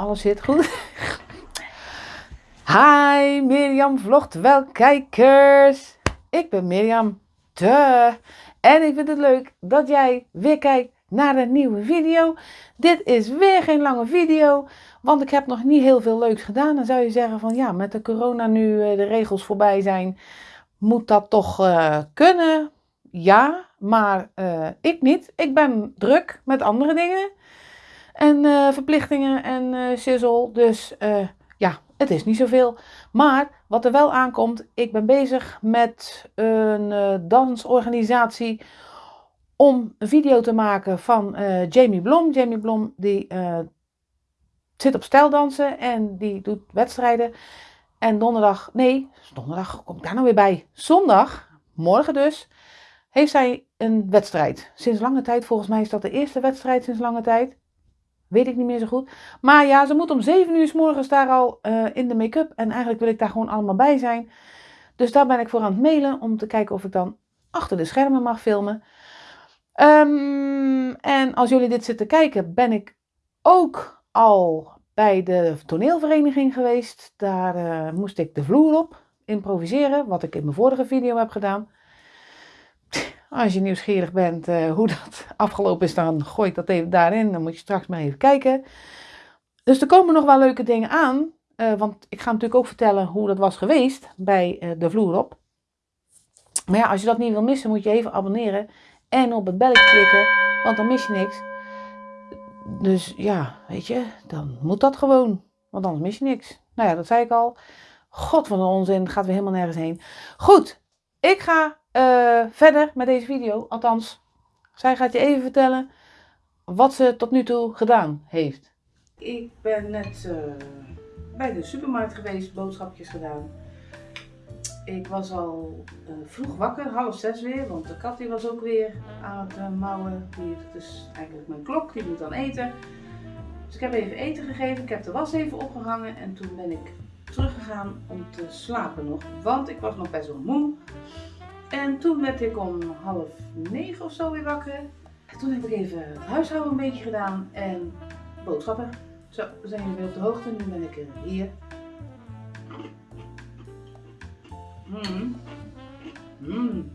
Alles zit goed. Hi, Mirjam vlogt wel kijkers. Ik ben Mirjam. Duh. En ik vind het leuk dat jij weer kijkt naar een nieuwe video. Dit is weer geen lange video, want ik heb nog niet heel veel leuks gedaan. Dan zou je zeggen van ja, met de corona nu eh, de regels voorbij zijn, moet dat toch uh, kunnen? Ja, maar uh, ik niet. Ik ben druk met andere dingen en uh, verplichtingen en uh, shizzle. Dus uh, ja, het is niet zoveel. Maar wat er wel aankomt, ik ben bezig met een dansorganisatie om een video te maken van Jamie Blom. Jamie Blom die zit op stijldansen en die doet wedstrijden. En donderdag, nee, donderdag kom ik daar nou weer bij. Zondag, morgen dus, heeft zij een wedstrijd. Sinds lange tijd, volgens mij is dat de eerste wedstrijd sinds lange tijd. Weet ik niet meer zo goed. Maar ja, ze moet om 7 uur s morgens daar al uh, in de make-up. En eigenlijk wil ik daar gewoon allemaal bij zijn. Dus daar ben ik voor aan het mailen om te kijken of ik dan achter de schermen mag filmen. Um, en als jullie dit zitten kijken, ben ik ook al bij de toneelvereniging geweest. Daar uh, moest ik de vloer op improviseren, wat ik in mijn vorige video heb gedaan. Als je nieuwsgierig bent uh, hoe dat afgelopen is, dan gooi ik dat even daarin. Dan moet je straks maar even kijken. Dus er komen nog wel leuke dingen aan. Uh, want ik ga natuurlijk ook vertellen hoe dat was geweest bij uh, de vloer op. Maar ja, als je dat niet wil missen, moet je even abonneren. En op het belletje klikken, want dan mis je niks. Dus ja, weet je, dan moet dat gewoon. Want anders mis je niks. Nou ja, dat zei ik al. God van een onzin, gaat weer helemaal nergens heen. Goed, ik ga uh, verder met deze video. Althans, zij gaat je even vertellen wat ze tot nu toe gedaan heeft. Ik ben net uh, bij de supermarkt geweest, boodschapjes gedaan. Ik was al uh, vroeg wakker, half zes weer, want de kat die was ook weer aan het mouwen. Die, dat is eigenlijk mijn klok, die moet dan eten. Dus ik heb even eten gegeven, ik heb de was even opgehangen en toen ben ik teruggegaan om te slapen nog. Want ik was nog best wel moe. En toen werd ik om half negen of zo weer wakker. En toen heb ik even het huishouden een beetje gedaan en boodschappen. Zo, we zijn jullie weer op de hoogte. Nu ben ik hier. Mm. Mm.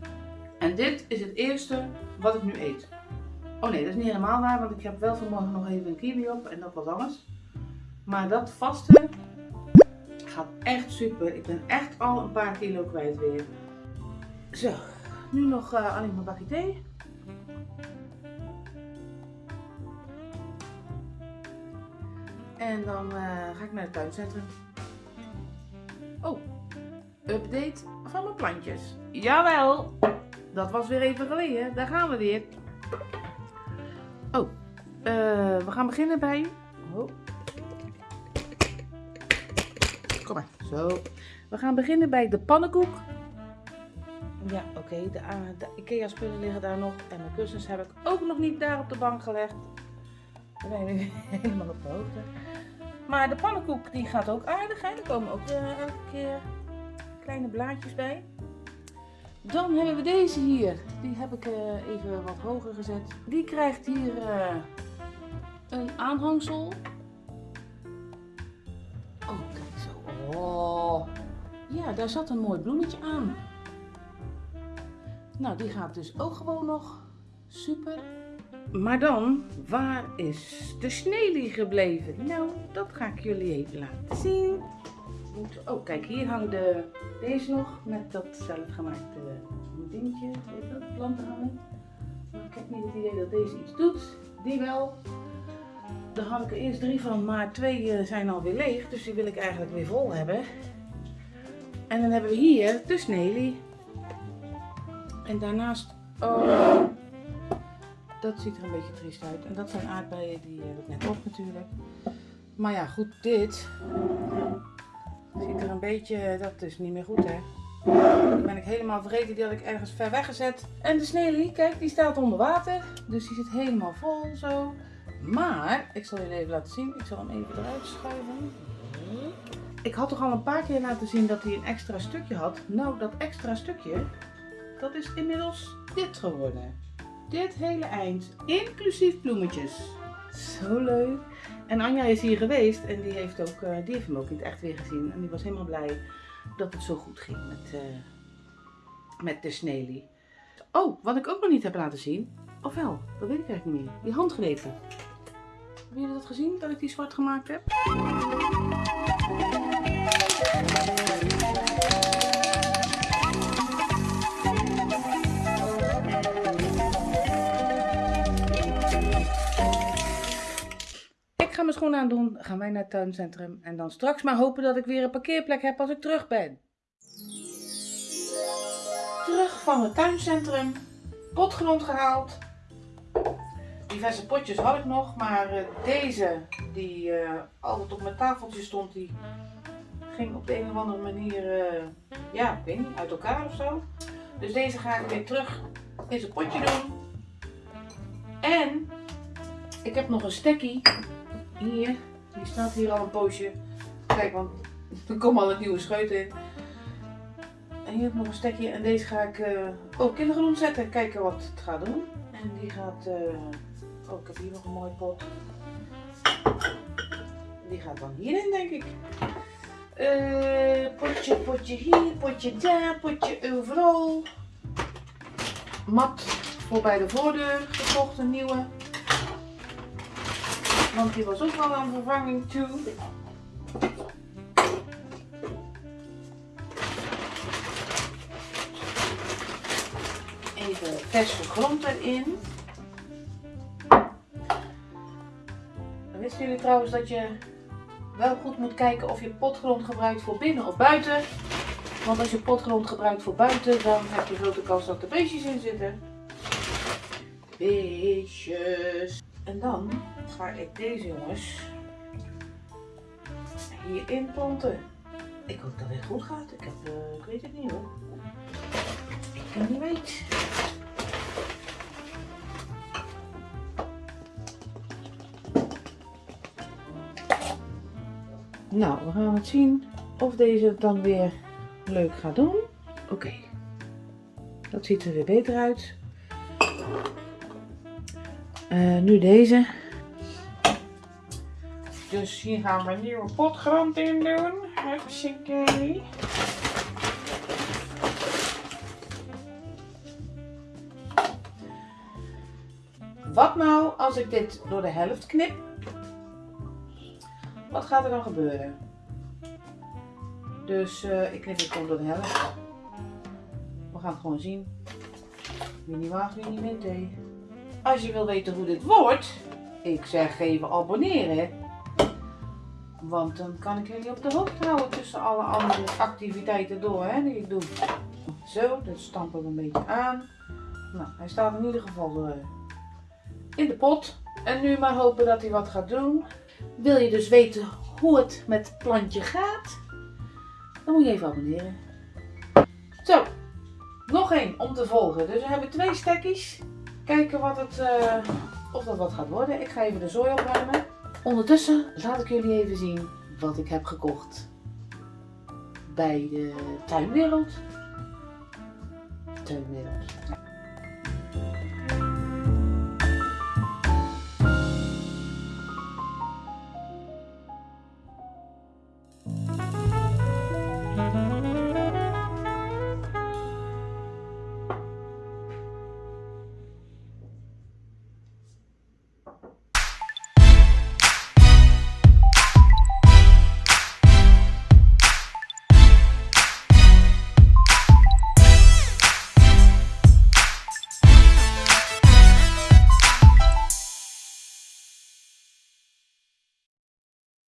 En dit is het eerste wat ik nu eet. Oh nee, dat is niet helemaal waar, want ik heb wel vanmorgen nog even een kiwi op en dat was alles. Maar dat vaste gaat echt super. Ik ben echt al een paar kilo kwijt weer. Zo, nu nog uh, alleen maar bakje thee. En dan uh, ga ik naar het tuincentrum. Oh, update van mijn plantjes. Jawel, dat was weer even geleden. Daar gaan we weer. Oh, uh, we gaan beginnen bij... Oh. Kom maar, zo. We gaan beginnen bij de pannenkoek. Ja, oké, de, de Ikea spullen liggen daar nog. En mijn kussens heb ik ook nog niet daar op de bank gelegd. We zijn nu helemaal op de hoogte. Maar de pannenkoek die gaat ook aardig. Hè? Er komen ook uh, elke keer kleine blaadjes bij. Dan hebben we deze hier. Die heb ik uh, even wat hoger gezet. Die krijgt hier een aanhangsel. Oh, kijk zo. Oh. Ja, daar zat een mooi bloemetje aan. Nou, die gaat dus ook gewoon nog super. Maar dan, waar is de sneeuwlie gebleven? Nou, dat ga ik jullie even laten zien. Oh, kijk, hier hangt de, deze nog met dat zelfgemaakte dingetje, weet dat, planten hangen. Maar ik heb niet het idee dat deze iets doet. Die wel. Er eerst drie van, maar twee eh, zijn alweer leeg. Dus die wil ik eigenlijk weer vol hebben. En dan hebben we hier de sneeuwlie. En daarnaast, oh, dat ziet er een beetje triest uit. En dat zijn aardbeien, die heb ik net op natuurlijk. Maar ja, goed, dit ziet er een beetje, dat is niet meer goed hè. Dan ben ik helemaal vergeten, die had ik ergens ver weggezet. En de sneeuwlie, kijk, die staat onder water. Dus die zit helemaal vol zo. Maar, ik zal jullie even laten zien. Ik zal hem even eruit schuiven. Ik had toch al een paar keer laten zien dat hij een extra stukje had. Nou, dat extra stukje, dat is inmiddels dit geworden. Dit hele eind, inclusief bloemetjes. Zo leuk. En Anja is hier geweest en die heeft, ook, eh, die heeft hem ook in het echt weer gezien. En die was helemaal blij dat het zo goed ging met, uh, met de sneeuwlie. Oh, wat ik ook nog niet heb laten zien. Of wel, dat weet ik eigenlijk niet meer. Die handgrepen. Hebben jullie dat gezien, dat ik die zwart gemaakt heb? Ga mijn schoenen aandoen, gaan wij naar het tuincentrum en dan straks maar hopen dat ik weer een parkeerplek heb als ik terug ben. Terug van het tuincentrum, potgrond gehaald. Diverse potjes had ik nog, maar uh, deze die uh, altijd op mijn tafeltje stond, die ging op de een of andere manier, uh, ja, ik weet niet, uit elkaar of zo. Dus deze ga ik weer terug in zijn potje doen. En ik heb nog een stekkie hier, die staat hier al een poosje. Kijk, want er komen al een nieuwe scheut in. En hier heb nog een stekje en deze ga ik uh, ook in de grond zetten. Kijken wat het gaat doen. En die gaat, uh, oh ik heb hier nog een mooi pot. Die gaat dan hierin denk ik. Uh, potje, potje hier, potje daar, potje overal. Mat voor bij de voordeur gekocht, een nieuwe. Want die was ook wel aan vervanging toe. Even verse grond erin. Wisten jullie trouwens dat je wel goed moet kijken of je potgrond gebruikt voor binnen of buiten? Want als je potgrond gebruikt voor buiten, dan heb je grote kans dat er beestjes in zitten. Beestjes. En dan ga ik deze jongens hierin planten. Ik hoop dat dit goed gaat. Ik, heb, uh, ik weet het niet hoor. Ik kan niet weten. Nou, we gaan het zien of deze het dan weer leuk gaat doen. Oké, dat ziet er weer beter uit. Uh, nu deze. Dus hier gaan we een nieuwe potgrond in doen. Hartstikke. Wat nou als ik dit door de helft knip? Wat gaat er dan gebeuren? Dus uh, ik knip het gewoon door de helft. We gaan het gewoon zien. Wie niet waagt, wie niet wint. Als je wil weten hoe dit wordt, ik zeg even abonneren. Want dan kan ik jullie op de hoogte houden tussen alle andere activiteiten door hè, die ik doe. Zo, dit stampen we een beetje aan. Nou, hij staat in ieder geval uh, in de pot. En nu maar hopen dat hij wat gaat doen. Wil je dus weten hoe het met het plantje gaat? Dan moet je even abonneren. Zo, nog één om te volgen. Dus we hebben twee stekjes. Kijken wat het, uh, of dat wat gaat worden. Ik ga even de zooi opruimen. Ondertussen laat ik jullie even zien wat ik heb gekocht bij de tuinwereld. Tuinwereld.